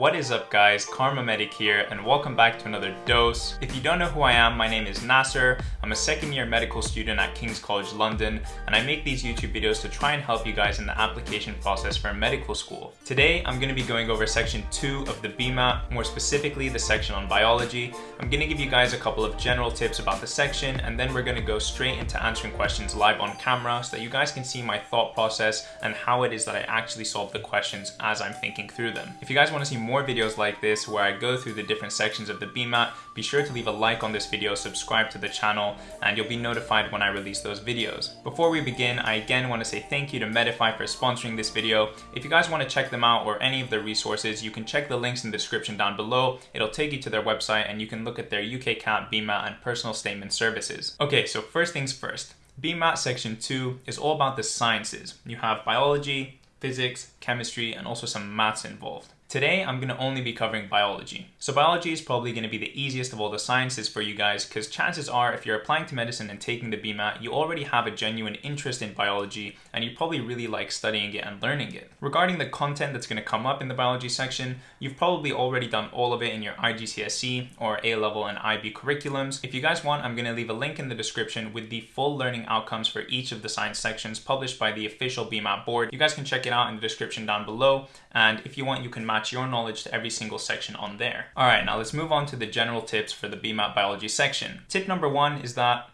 What is up guys, Kharma Medic here and welcome back to another dose. If you don't know who I am, my name is Nasser. I'm a second year medical student at King's College London and I make these YouTube videos to try and help you guys in the application process for medical school. Today I'm going to be going over section 2 of the BMAT, more specifically the section on biology. I'm going to give you guys a couple of general tips about the section and then we're going to go straight into answering questions live on camera so that you guys can see my thought process and how it is that I actually solve the questions as I'm thinking through them. If you guys want to see more videos like this where I go through the different sections of the BMAT, be sure to leave a like on this video, subscribe to the channel, and you'll be notified when I release those videos. Before we begin, I again want to say thank you to Medify for sponsoring this video. If you guys want to check them out or any of their resources, you can check the links in the description down below. It'll take you to their website and you can look at their UK CAT, BMAT, and personal statement services. Okay, so first things first. BMAT section 2 is all about the sciences. You have biology, physics, chemistry, and also some maths involved. Today, I'm going to only be covering biology. So biology is probably going to be the easiest of all the sciences for you guys because chances are if you're applying to medicine and taking the BMAT, you already have a genuine interest in biology and you probably really like studying it and learning it. Regarding the content that's going to come up in the biology section, you've probably already done all of it in your IGCSE or A-level and IB curriculums. If you guys want, I'm going to leave a link in the description with the full learning outcomes for each of the science sections published by the official BMAT board. You guys can check it out in the description down below and if you want, you can match match your knowledge to every single section on there. All right, now let's move on to the general tips for the BMAT biology section. Tip number one is that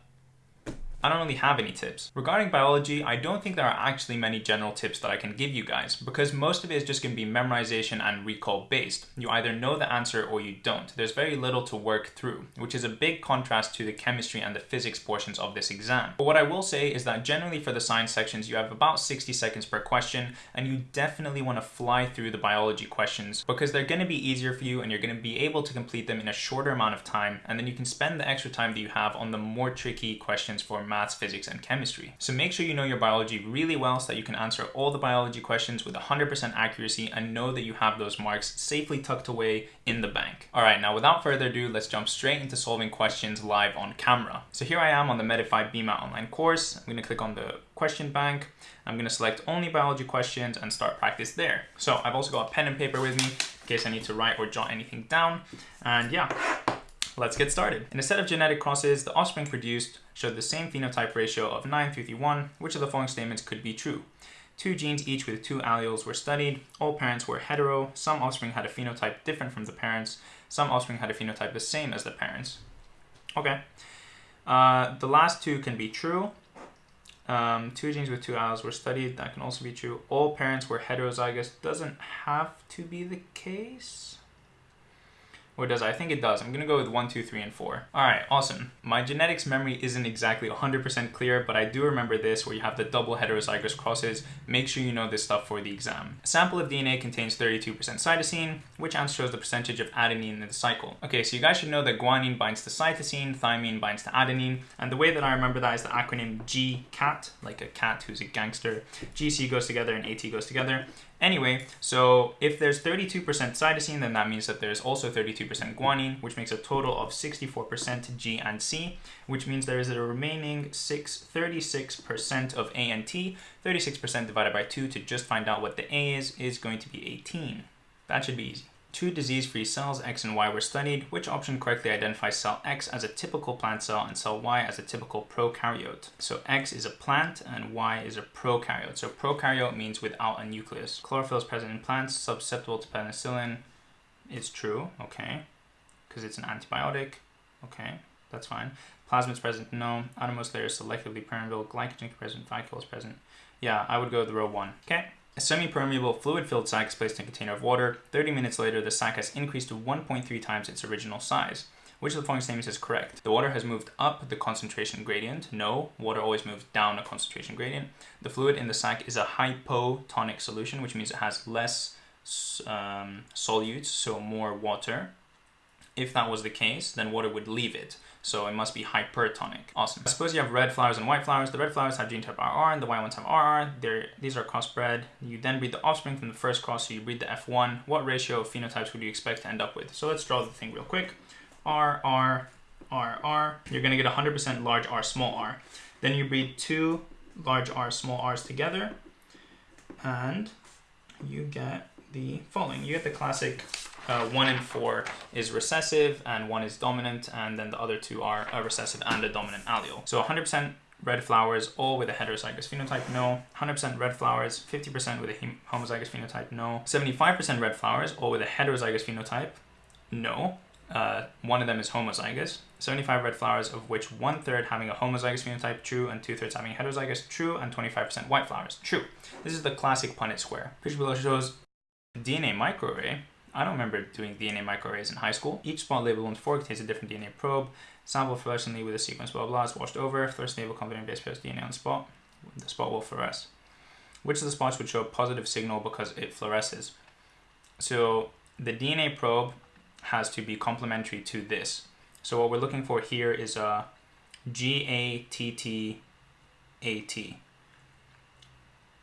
I don't really have any tips. Regarding biology, I don't think there are actually many general tips that I can give you guys because most of it is just going to be memorization and recall based. You either know the answer or you don't. There's very little to work through, which is a big contrast to the chemistry and the physics portions of this exam. But what I will say is that generally for the science sections, you have about 60 seconds per question and you definitely want to fly through the biology questions because they're going to be easier for you and you're going to be able to complete them in a shorter amount of time and then you can spend the extra time that you have on the more tricky questions for maths, physics, and chemistry. So make sure you know your biology really well so that you can answer all the biology questions with 100% accuracy and know that you have those marks safely tucked away in the bank. All right, now without further ado, let's jump straight into solving questions live on camera. So here I am on the Medify BMAT online course. I'm gonna click on the question bank. I'm gonna select only biology questions and start practice there. So I've also got a pen and paper with me in case I need to write or jot anything down. And yeah, Let's get started. In a set of genetic crosses, the offspring produced showed the same phenotype ratio of 9 3 1. Which of the following statements could be true? Two genes each with two alleles were studied. All parents were hetero. Some offspring had a phenotype different from the parents. Some offspring had a phenotype the same as the parents. Okay. Uh, the last two can be true. Um, two genes with two alleles were studied. That can also be true. All parents were heterozygous. Doesn't have to be the case. Or does I think it does. I'm gonna go with one, two, three, and four. All right, awesome. My genetics memory isn't exactly 100% clear, but I do remember this where you have the double heterozygous crosses. Make sure you know this stuff for the exam. A sample of DNA contains 32% cytosine, which shows the percentage of adenine in the cycle. Okay, so you guys should know that guanine binds to cytosine, thymine binds to adenine, and the way that I remember that is the acronym GCAT, like a cat who's a gangster. GC goes together and AT goes together. Anyway, so if there's 32% cytosine, then that means that there's also 32% guanine, which makes a total of 64% G and C, which means there is a remaining 6, 36% of A and T. 36% divided by 2 to just find out what the A is, is going to be 18. That should be easy. Two disease-free cells, X and Y, were studied. Which option correctly identifies cell X as a typical plant cell and cell Y as a typical prokaryote? So X is a plant and Y is a prokaryote. So prokaryote means without a nucleus. Chlorophyll is present in plants, susceptible to penicillin. It's true, okay, because it's an antibiotic. Okay, that's fine. Plasmid is present, no. Outermost layer is selectively permeable. Glycogen present, glycol is present. Yeah, I would go with row one. Okay. A semi-permeable fluid-filled sac is placed in a container of water. 30 minutes later, the sac has increased to 1.3 times its original size. Which of the following statements is correct? The water has moved up the concentration gradient. No, water always moves down a concentration gradient. The fluid in the sac is a hypotonic solution, which means it has less um, solutes, so more water. If that was the case, then water would leave it. So it must be hypertonic. Awesome. I suppose you have red flowers and white flowers. The red flowers have genotype RR and the white ones have RR. They're, these are crossbred. You then breed the offspring from the first cross, so you breed the F1. What ratio of phenotypes would you expect to end up with? So let's draw the thing real quick. R, R, R, R. You're gonna get 100% large R, small r. Then you breed two large R, small r's together, and you get the following. You get the classic uh, one in four is recessive and one is dominant, and then the other two are a recessive and a dominant allele. So 100% red flowers, all with a heterozygous phenotype, no. 100% red flowers, 50% with a homozygous phenotype, no. 75% red flowers, all with a heterozygous phenotype, no. Uh, one of them is homozygous. 75 red flowers, of which one third having a homozygous phenotype, true, and two thirds having heterozygous, true, and 25% white flowers, true. This is the classic Punnett square. Picture below shows DNA microarray. I don't remember doing DNA microarrays in high school. Each spot labeled on four contains a different DNA probe. Sample fluorescently with a sequence blah blah is washed over. Fluorescent label containing base pairs DNA on the spot. The spot will fluoresce. Which of the spots would show a positive signal because it fluoresces? So the DNA probe has to be complementary to this. So what we're looking for here is a G-A-T-T-A-T.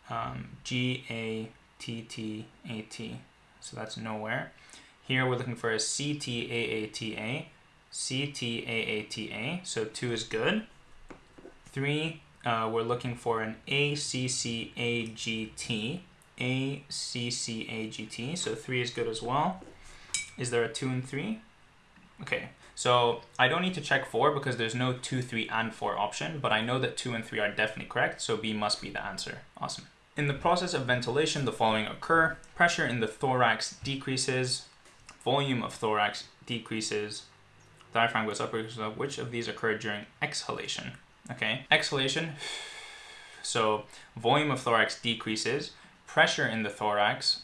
Um, G-A-T-T-A-T. So that's nowhere. Here we're looking for a C-T-A-A-T-A. C-T-A-A-T-A. So two is good. Three, uh, we're looking for an A-C-C-A-G-T. A-C-C-A-G-T. So three is good as well. Is there a two and three? Okay, so I don't need to check 4 because there's no 2, 3, and 4 option, but I know that 2 and 3 are definitely correct, so B must be the answer. Awesome. In the process of ventilation, the following occur. Pressure in the thorax decreases, volume of thorax decreases, diaphragm goes up, which of these occur during exhalation? Okay, exhalation, so volume of thorax decreases, pressure in the thorax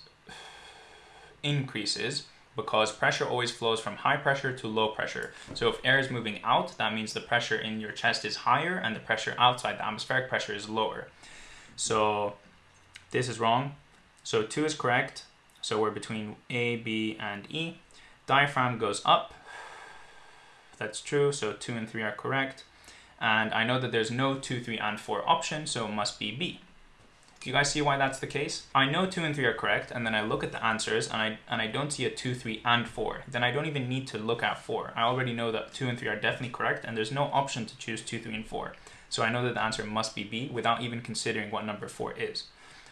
increases, because pressure always flows from high pressure to low pressure. So if air is moving out, that means the pressure in your chest is higher and the pressure outside, the atmospheric pressure is lower. So this is wrong. So 2 is correct. So we're between A, B, and E. Diaphragm goes up. That's true. So 2 and 3 are correct. And I know that there's no 2, 3, and 4 option, so it must be B. Do you guys see why that's the case? I know 2 and 3 are correct, and then I look at the answers, and I, and I don't see a 2, 3, and 4. Then I don't even need to look at 4. I already know that 2 and 3 are definitely correct, and there's no option to choose 2, 3, and 4. So I know that the answer must be B without even considering what number 4 is.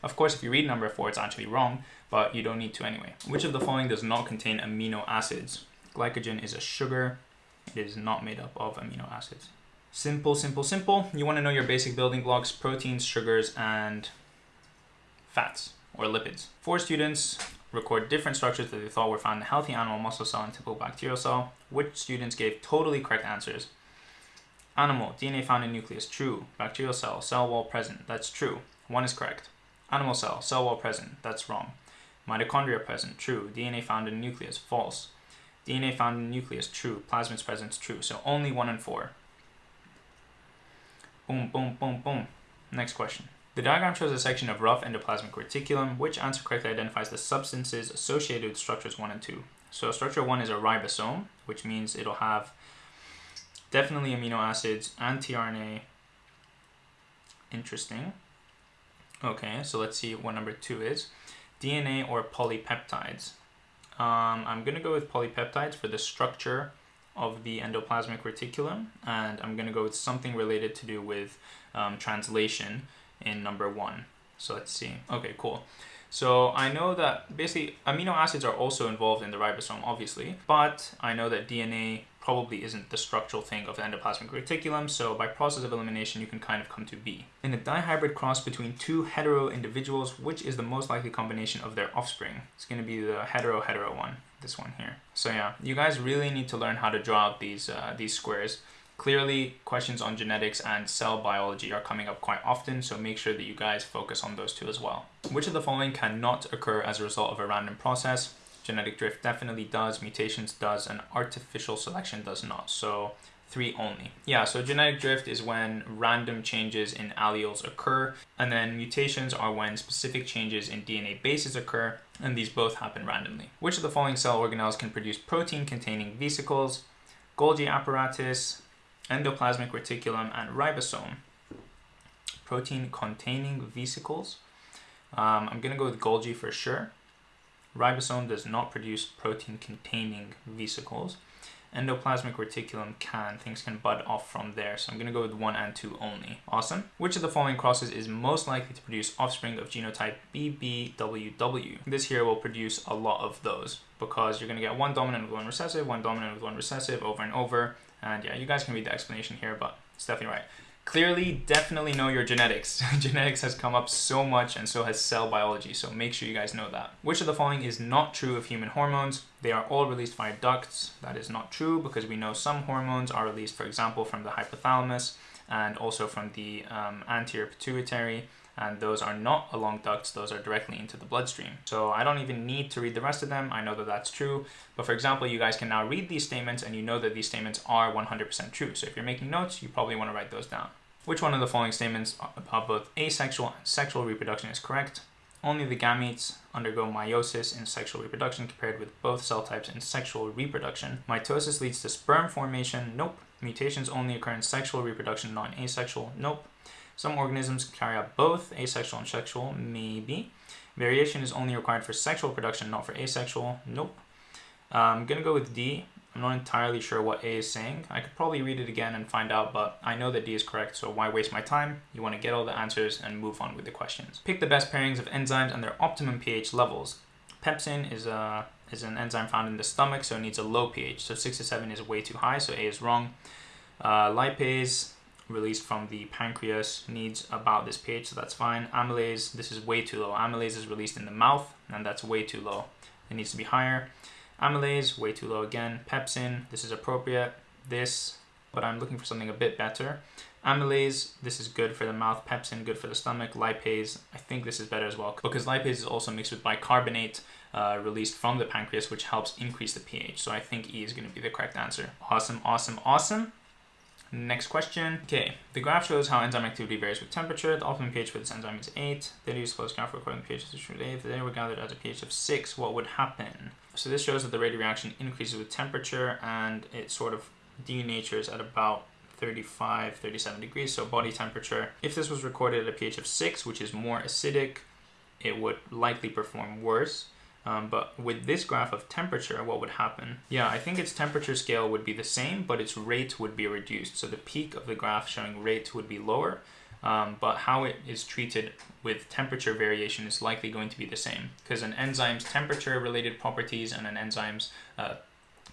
Of course, if you read number 4, it's actually wrong, but you don't need to anyway. Which of the following does not contain amino acids? Glycogen is a sugar. It is not made up of amino acids. Simple, simple, simple. You want to know your basic building blocks, proteins, sugars, and fats or lipids. Four students record different structures that they thought were found in a healthy animal muscle cell and typical bacterial cell. Which students gave totally correct answers? Animal, DNA found in nucleus, true. Bacterial cell, cell wall present, that's true. One is correct. Animal cell, cell wall present, that's wrong. Mitochondria present, true. DNA found in nucleus, false. DNA found in nucleus, true. Plasmids present, true. So only one and four. Boom, boom, boom, boom. Next question. The diagram shows a section of rough endoplasmic reticulum, which answer correctly identifies the substances associated with structures 1 and 2. So structure 1 is a ribosome, which means it'll have definitely amino acids and tRNA. Interesting. Okay, so let's see what number 2 is. DNA or polypeptides. Um, I'm going to go with polypeptides for the structure of the endoplasmic reticulum, and I'm going to go with something related to do with um, translation in number one. So let's see. Okay, cool. So I know that basically amino acids are also involved in the ribosome, obviously, but I know that DNA probably isn't the structural thing of the endoplasmic reticulum, so by process of elimination, you can kind of come to B. In a dihybrid cross between two hetero individuals, which is the most likely combination of their offspring? It's going to be the hetero-hetero one, this one here. So yeah, you guys really need to learn how to draw out these, uh, these squares. Clearly, questions on genetics and cell biology are coming up quite often, so make sure that you guys focus on those two as well. Which of the following cannot occur as a result of a random process? Genetic drift definitely does, mutations does, and artificial selection does not. So three only. Yeah, so genetic drift is when random changes in alleles occur, and then mutations are when specific changes in DNA bases occur, and these both happen randomly. Which of the following cell organelles can produce protein containing vesicles? Golgi apparatus, endoplasmic reticulum, and ribosome. Protein containing vesicles. Um, I'm to go with Golgi for sure. Ribosome does not produce protein containing vesicles. endoplasmic reticulum can. Things can bud off from there. So I'm going to go with 1 and 2 only. Awesome. Which of the following crosses is most likely to produce offspring of genotype BBWW? This here will produce a lot of those because you're going to get one dominant with one recessive, one dominant with one recessive over and over. And yeah, you guys can read the explanation here, but it's definitely right. Clearly, definitely know your genetics. genetics has come up so much and so has cell biology, so make sure you guys know that. Which of the following is not true of human hormones? They are all released via ducts. That is not true because we know some hormones are released, for example, from the hypothalamus and also from the um, anterior pituitary and those are not along ducts, those are directly into the bloodstream. So I don't even need to read the rest of them, I know that that's true, but for example, you guys can now read these statements and you know that these statements are 100% true. So if you're making notes, you probably want to write those down. Which one of the following statements about both asexual and sexual reproduction is correct? Only the gametes undergo meiosis in sexual reproduction compared with both cell types in sexual reproduction. Mitosis leads to sperm formation. Nope. Mutations only occur in sexual reproduction, non-asexual. Nope. Some organisms carry out both asexual and sexual, maybe. Variation is only required for sexual production, not for asexual. Nope. Uh, I'm gonna go with D. I'm not entirely sure what A is saying. I could probably read it again and find out, but I know that D is correct, so why waste my time? You want to get all the answers and move on with the questions. Pick the best pairings of enzymes and their optimum pH levels. Pepsin is a is an enzyme found in the stomach, so it needs a low pH. So 6 to 7 is way too high, so A is wrong. Uh, lipase released from the pancreas needs about this pH, so that's fine. Amylase, this is way too low. Amylase is released in the mouth, and that's way too low. It needs to be higher. Amylase, way too low again. Pepsin, this is appropriate. This, but I'm looking for something a bit better. Amylase, this is good for the mouth. Pepsin, good for the stomach. Lipase, I think this is better as well because lipase is also mixed with bicarbonate uh, released from the pancreas, which helps increase the pH. So I think E is going to be the correct answer. Awesome, awesome, awesome. Next question. Okay, the graph shows how enzyme activity varies with temperature. The optimum pH for this enzyme is 8. Data use close graph recording the pH is 8. If the data were gathered at a pH of 6, what would happen? So this shows that the rate of reaction increases with temperature and it sort of denatures at about 35, 37 degrees, so body temperature. If this was recorded at a pH of 6, which is more acidic, it would likely perform worse. Um, but with this graph of temperature, what would happen? Yeah, I think its temperature scale would be the same, but its rate would be reduced. So the peak of the graph showing rate would be lower, um, but how it is treated with temperature variation is likely going to be the same because an enzyme's temperature related properties and an enzyme's uh,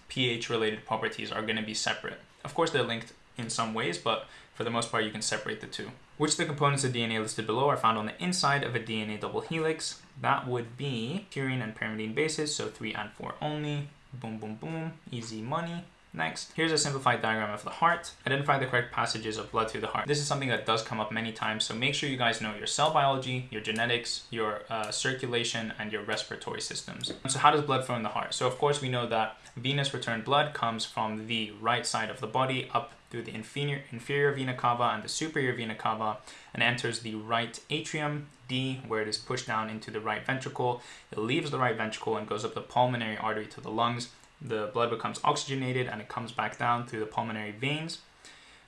pH related properties are going to be separate. Of course, they're linked in some ways, but for the most part, you can separate the two. Which the components of DNA listed below are found on the inside of a DNA double helix? That would be purine and pyrimidine bases, so 3 and 4 only. Boom, boom, boom. Easy money. Next, here's a simplified diagram of the heart. Identify the correct passages of blood through the heart. This is something that does come up many times, so make sure you guys know your cell biology, your genetics, your uh, circulation, and your respiratory systems. So how does blood flow in the heart? So of course we know that venous return blood comes from the right side of the body up through the inferior, inferior vena cava and the superior vena cava and enters the right atrium, D, where it is pushed down into the right ventricle. It leaves the right ventricle and goes up the pulmonary artery to the lungs the blood becomes oxygenated and it comes back down through the pulmonary veins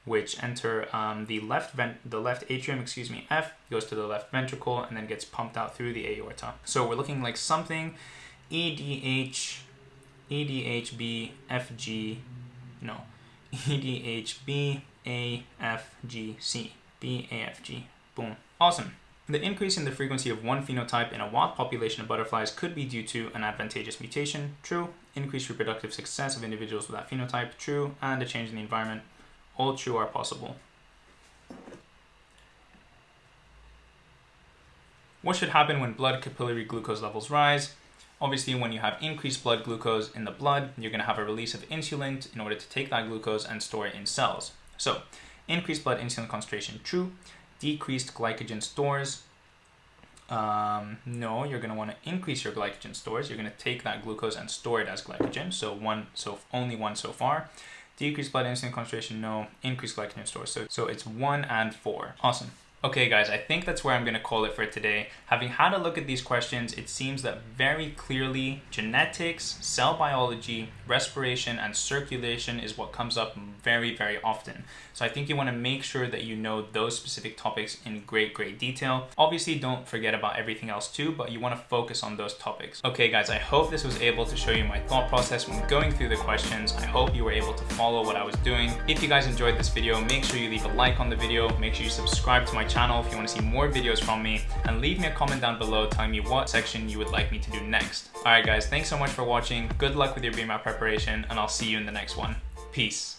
which enter um, the left vent the left atrium excuse me F goes to the left ventricle and then gets pumped out through the aorta so we're looking like something EDH EDHB FG no EDHB AFGC boom. Awesome. The increase in the frequency of one phenotype in a wild population of butterflies could be due to an advantageous mutation, true, increased reproductive success of individuals with that phenotype, true, and a change in the environment, all true are possible. What should happen when blood capillary glucose levels rise? Obviously, when you have increased blood glucose in the blood, you're going to have a release of insulin in order to take that glucose and store it in cells. So, increased blood insulin concentration, true decreased glycogen stores. Um, no, you're going to want to increase your glycogen stores. You're going to take that glucose and store it as glycogen. So one, so only one so far. Decreased blood insulin concentration, no. Increased glycogen stores. So, so it's one and four. Awesome. Okay guys, I think that's where I'm gonna call it for today. Having had a look at these questions, it seems that very clearly genetics, cell biology, respiration, and circulation is what comes up very, very often. So I think you wanna make sure that you know those specific topics in great, great detail. Obviously, don't forget about everything else too, but you wanna focus on those topics. Okay guys, I hope this was able to show you my thought process when going through the questions. I hope you were able to follow what I was doing. If you guys enjoyed this video, make sure you leave a like on the video, make sure you subscribe to my channel if you want to see more videos from me, and leave me a comment down below telling me what section you would like me to do next. Alright guys, thanks so much for watching, good luck with your BMAT preparation, and I'll see you in the next one. Peace.